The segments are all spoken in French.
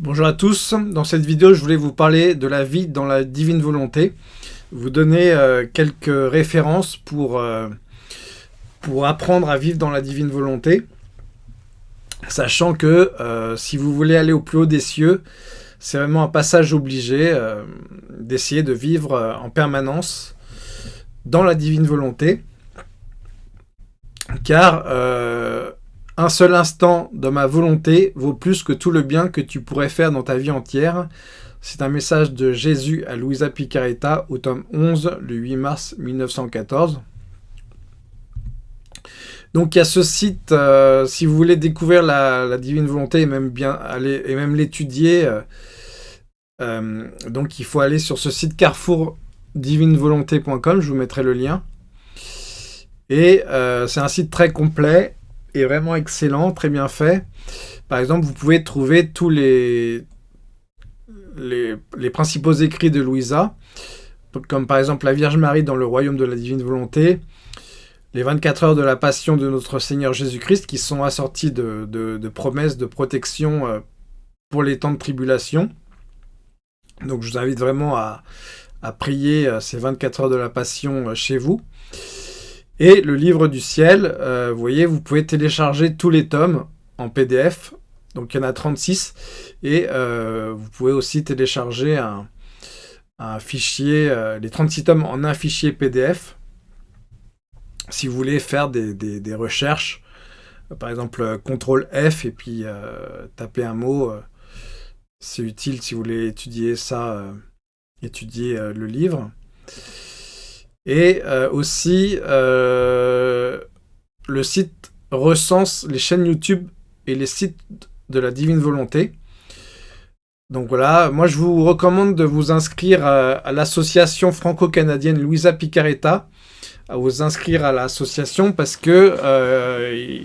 Bonjour à tous, dans cette vidéo je voulais vous parler de la vie dans la divine volonté, vous donner euh, quelques références pour, euh, pour apprendre à vivre dans la divine volonté, sachant que euh, si vous voulez aller au plus haut des cieux, c'est vraiment un passage obligé d'essayer de vivre en permanence dans la divine volonté, car un seul instant de ma volonté vaut plus que tout le bien que tu pourrais faire dans ta vie entière. C'est un message de Jésus à Louisa Picaretta au tome 11, le 8 mars 1914. Donc il y a ce site, euh, si vous voulez découvrir la, divine volonté et même bien aller et même l'étudier, euh, euh, donc il faut aller sur ce site carrefourdivinevolonté.com, je vous mettrai le lien. Et c'est un site très complet est vraiment excellent, très bien fait. Par exemple, vous pouvez trouver tous les, principaux écrits de Louisa, comme par exemple la Vierge Marie dans le royaume de la divine volonté, les 24 heures de la passion de notre Seigneur Jésus-Christ, qui sont assorties de, promesses de protection euh, pour les temps de tribulation. Donc je vous invite vraiment à, à prier euh, ces 24 heures de la passion euh, chez vous. Et le livre du ciel, euh, vous voyez, vous pouvez télécharger tous les tomes en PDF. Donc il y en a 36. Et euh, vous pouvez aussi télécharger un, fichier, euh, les 36 tomes en un fichier PDF. Si vous voulez faire des, recherches, par exemple CTRL F et puis taper un mot, c'est utile si vous voulez étudier ça, étudier le livre. Et euh, aussi, euh, le site recense les chaînes YouTube et les sites de la Divine Volonté. Donc voilà, moi je vous recommande de vous inscrire à, l'association franco-canadienne Louisa Picaretta, à vous inscrire à l'association parce que euh,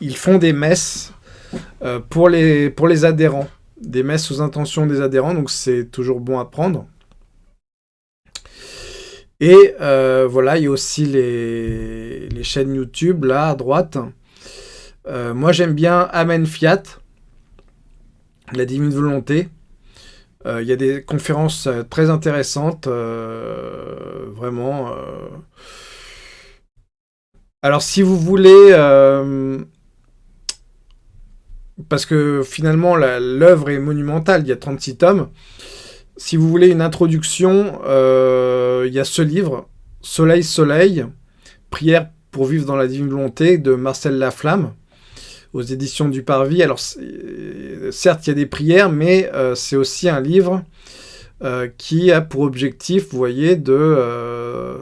ils, font des messes pour, les, pour les adhérents, des messes aux intentions des adhérents, donc c'est toujours bon à prendre. Et euh, voilà, il y a aussi les, chaînes YouTube, là, à droite. Euh, moi, j'aime bien Amen Fiat, la divine volonté. Euh, il y a des conférences très intéressantes, vraiment. Alors, si vous voulez... parce que finalement, l'œuvre est monumentale, il y a 36 tomes. Si vous voulez une introduction, euh, il y a ce livre, Soleil, Soleil, Prière pour vivre dans la divine volonté de Marcel Laflamme, aux éditions du Parvis. Alors, certes, il y a des prières, mais euh, c'est aussi un livre euh, qui a pour objectif, vous voyez, de...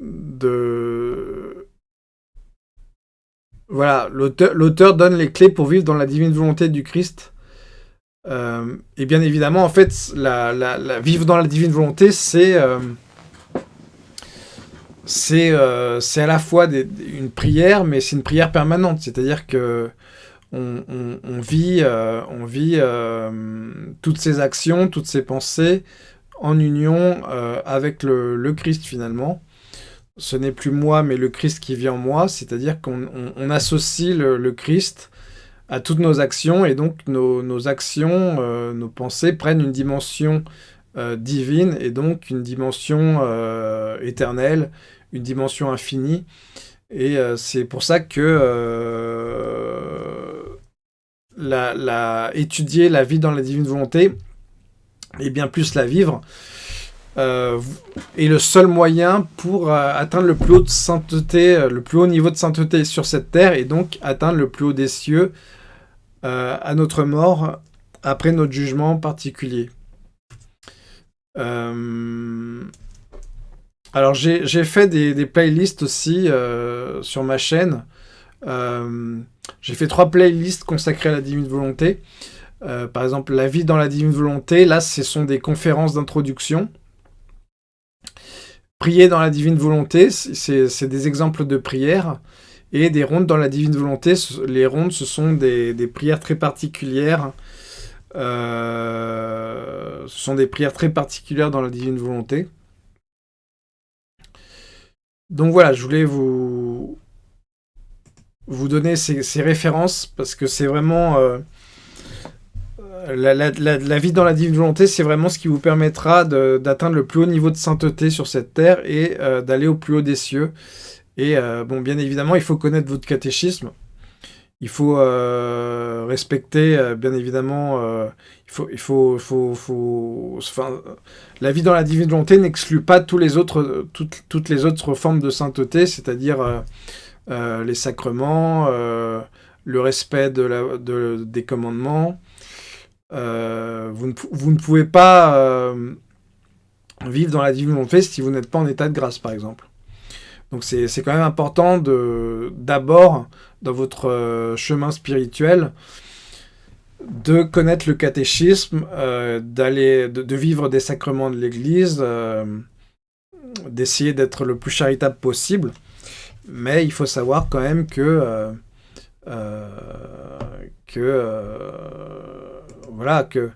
de voilà, l'auteur donne les clés pour vivre dans la divine volonté du Christ euh, et bien évidemment, en fait, vivre dans la divine volonté, c'est euh, euh, à la fois une prière, mais c'est une prière permanente. C'est-à-dire que on, vit, on vit toutes ces actions, toutes ces pensées en union avec le, Christ finalement. Ce n'est plus moi, mais le Christ qui vit en moi. C'est-à-dire qu'on associe le Christ à toutes nos actions, et donc nos, actions, euh, nos pensées prennent une dimension euh, divine, et donc une dimension euh, éternelle, une dimension infinie, et c'est pour ça que la, étudier la vie dans la divine volonté, et bien plus la vivre, est le seul moyen pour atteindre le plus haut de sainteté, le plus haut niveau de sainteté sur cette terre, et donc atteindre le plus haut des cieux, euh, à notre mort après notre jugement particulier. Euh, alors j'ai fait des, playlists aussi euh, sur ma chaîne. j'ai fait trois playlists consacrées à la divine volonté. par exemple, la vie dans la divine volonté, là ce sont des conférences d'introduction. Prier dans la divine volonté, c'est des exemples de prières. Et des rondes dans la divine volonté, les rondes, ce sont des, prières très particulières. Euh, ce sont des prières très particulières dans la divine volonté. Donc voilà, je voulais vous, vous donner ces, références, parce que c'est vraiment... Euh, la, vie dans la divine volonté, c'est vraiment ce qui vous permettra d'atteindre le plus haut niveau de sainteté sur cette terre et euh, d'aller au plus haut des cieux. Et bon, bien évidemment, il faut connaître votre catéchisme. Il faut respecter, bien évidemment, il faut, il faut, faut, faut la vie dans la divine volonté n'exclut pas tous les autres, toutes, les autres formes de sainteté, c'est-à-dire euh, les sacrements, euh, le respect des commandements. Euh, vous, ne, vous, ne, pouvez pas vivre dans la divine volonté si vous n'êtes pas en état de grâce, par exemple. Donc c'est quand même important d'abord, dans votre chemin spirituel, de connaître le catéchisme, d'aller de, vivre des sacrements de l'Église, d'essayer d'être le plus charitable possible. Mais il faut savoir quand même que, euh, euh, que euh, voilà, que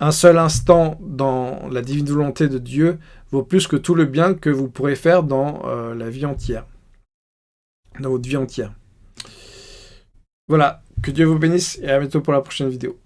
un seul instant dans la divine volonté de Dieu vaut plus que tout le bien que vous pourrez faire dans la vie entière, dans votre vie entière. Voilà, que Dieu vous bénisse et à bientôt pour la prochaine vidéo.